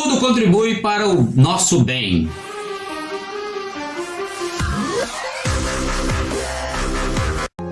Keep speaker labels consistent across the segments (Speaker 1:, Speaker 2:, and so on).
Speaker 1: Tudo contribui para o nosso bem.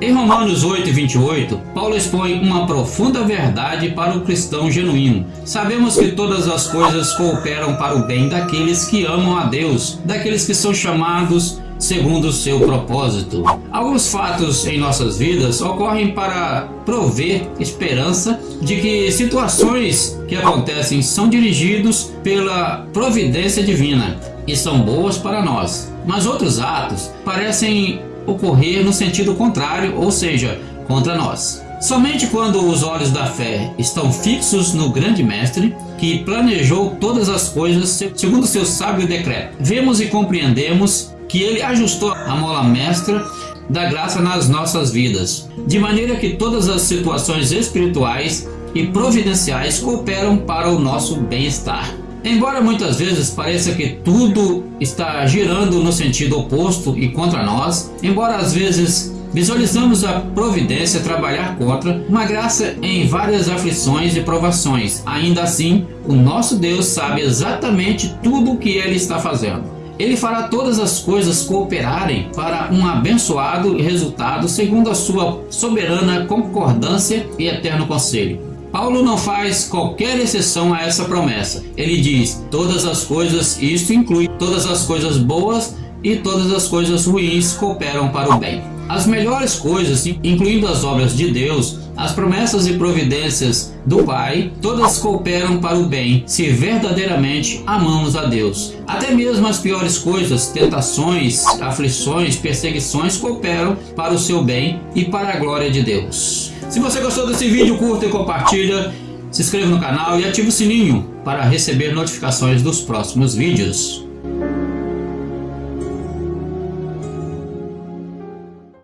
Speaker 1: Em Romanos 8, 28, Paulo expõe uma profunda verdade para o cristão genuíno. Sabemos que todas as coisas cooperam para o bem daqueles que amam a Deus, daqueles que são chamados segundo seu propósito. Alguns fatos em nossas vidas ocorrem para prover esperança de que situações que acontecem são dirigidos pela providência divina e são boas para nós. Mas outros atos parecem ocorrer no sentido contrário, ou seja, contra nós. Somente quando os olhos da fé estão fixos no grande mestre, que planejou todas as coisas segundo seu sábio decreto, vemos e compreendemos que ele ajustou a mola mestra da graça nas nossas vidas, de maneira que todas as situações espirituais e providenciais cooperam para o nosso bem-estar. Embora muitas vezes pareça que tudo está girando no sentido oposto e contra nós, embora às vezes visualizamos a providência trabalhar contra uma graça em várias aflições e provações, ainda assim o nosso Deus sabe exatamente tudo o que ele está fazendo. Ele fará todas as coisas cooperarem para um abençoado resultado segundo a sua soberana concordância e eterno conselho. Paulo não faz qualquer exceção a essa promessa. Ele diz: todas as coisas, isto inclui todas as coisas boas e todas as coisas ruins cooperam para o bem. As melhores coisas, incluindo as obras de Deus, as promessas e providências do Pai, todas cooperam para o bem, se verdadeiramente amamos a Deus. Até mesmo as piores coisas, tentações, aflições, perseguições, cooperam para o seu bem e para a glória de Deus. Se você gostou desse vídeo, curta e compartilha, se inscreva no canal e ative o sininho para receber notificações dos próximos vídeos.